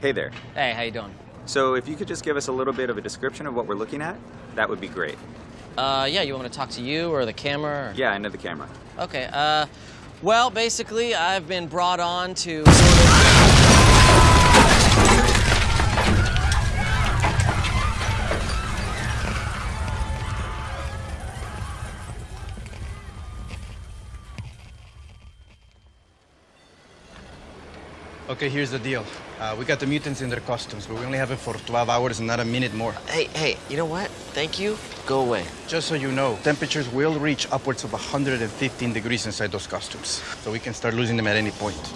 Hey there. Hey, how you doing? So if you could just give us a little bit of a description of what we're looking at, that would be great. Uh, yeah, you want me to talk to you or the camera? Or... Yeah, into the camera. Okay, uh, well, basically, I've been brought on to sort of... Okay, here's the deal. Uh, we got the mutants in their costumes, but we only have it for 12 hours and not a minute more. Hey, hey, you know what? Thank you. Go away. Just so you know, temperatures will reach upwards of 115 degrees inside those costumes. So we can start losing them at any point.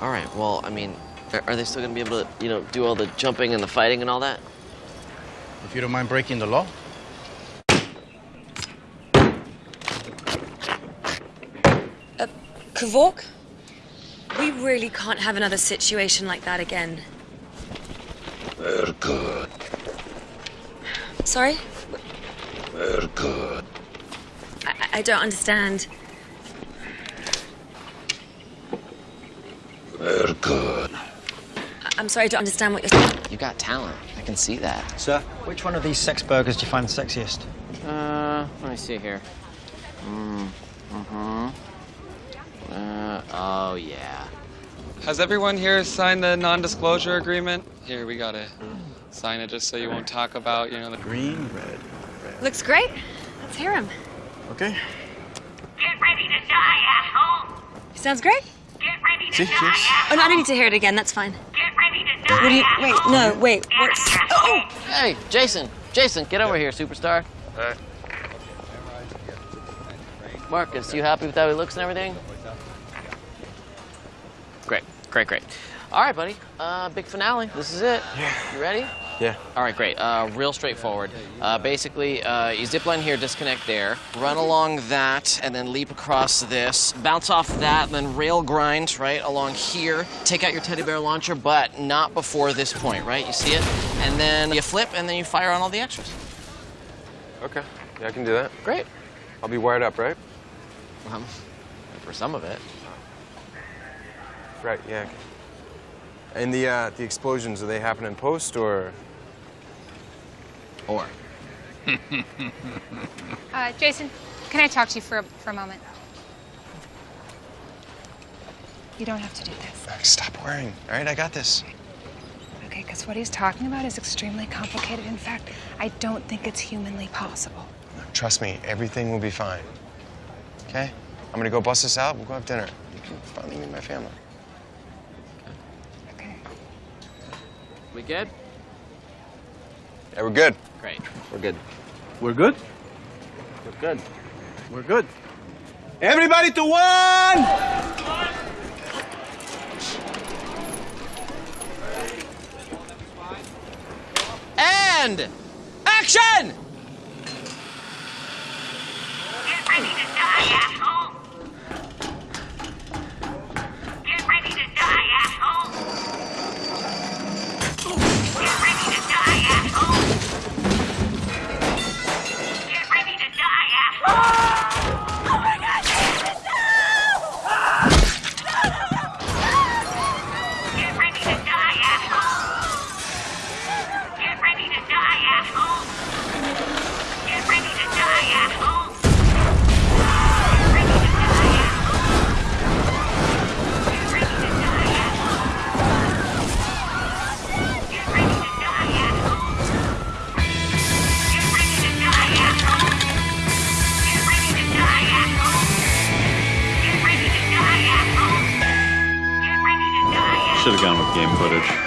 All right, well, I mean, are, are they still gonna be able to, you know, do all the jumping and the fighting and all that? If you don't mind breaking the law. Kavork? We really can't have another situation like that again. We're good. Sorry? We're good. I, I don't understand. We're good. I- I'm sorry, I don't understand what you're saying. You got talent. I can see that. Sir, which one of these sex burgers do you find the sexiest? Uh, let me see here. Mm, mm-hmm. Uh, oh, yeah. Has everyone here signed the non-disclosure agreement? Here, we gotta sign it just so you won't talk about, you know, the Green, red. red. Looks great. Let's hear him. Okay. Get ready to die, asshole! Sounds great. Get ready to See, die, cheers. asshole! Oh, no, I don't need to hear it again. That's fine. Get ready to die, What do you. Wait, no, wait. What's. Oh! Hey, Jason, Jason, get over here, superstar. Hey. Marcus, you happy with how he looks and everything? Great, great. All right, buddy. Uh, big finale. This is it. Yeah. You ready? Yeah. All right, great. Uh, real straightforward. Uh, basically, uh, you zip line here, disconnect there, run along that, and then leap across this, bounce off that, and then rail grind right along here. Take out your teddy bear launcher, but not before this point, right? You see it? And then you flip, and then you fire on all the extras. Okay, yeah, I can do that. Great. I'll be wired up, right? Um, for some of it. Right, yeah. And the uh, the explosions, do they happen in post or? Or. Uh, Jason, can I talk to you for a, for a moment? You don't have to do this. Stop worrying. All right, I got this. Okay, because what he's talking about is extremely complicated. In fact, I don't think it's humanly possible. Trust me, everything will be fine. Okay? I'm gonna go bust this out. We'll go have dinner. You can finally meet my family. We good? Yeah, we're good. Great. We're good. We're good? We're good. We're good. Everybody to one! And action! Should have gone with game footage.